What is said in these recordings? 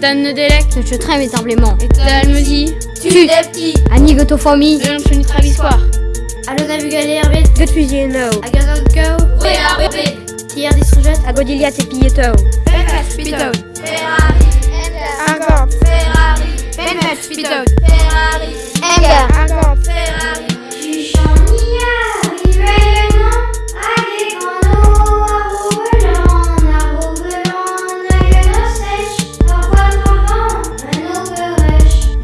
Dan Nedelec, Je traîne établement. Dalmezi, Tu des petits. Annie Gotofomi. Leon Choni Travissoir, Alona Vugaler, Good Fusieno. Aganon Go. Ferrari. Tier Disrujet. Agodilia Tepieto. Benfast Speedo. Ferrari. Agant, Ferrari. Benfast. Ferrari. Agant, Ferrari.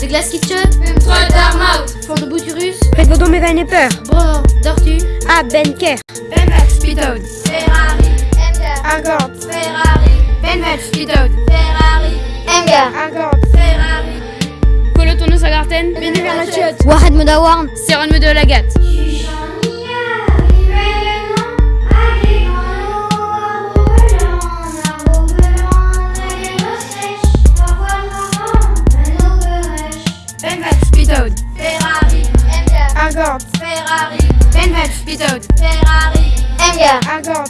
The Glass Kitchen, Trois d'Armaut. Fond de Bouturus, Faites vos dons mes vaines et peur. Bro, Dortu, Ah, Benker. Benfast Speedo. Ferrari. Agant, Ferrari. Benfast Speedo. Ferrari. Agant, Ferrari. Colotono Sagarten, Wahed Modawarn. Seron Medo Agant, Ferrari. Benfast Speedo. Ferrari. Agant,